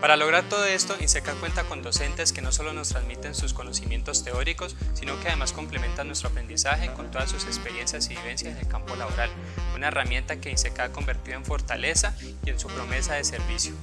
Para lograr todo esto, INSECA cuenta con docentes que no solo nos transmiten sus conocimientos teóricos, sino que además complementan nuestro aprendizaje con todas sus experiencias y vivencias en el campo laboral, una herramienta que INSECA ha convertido en fortaleza y en su promesa de servicio.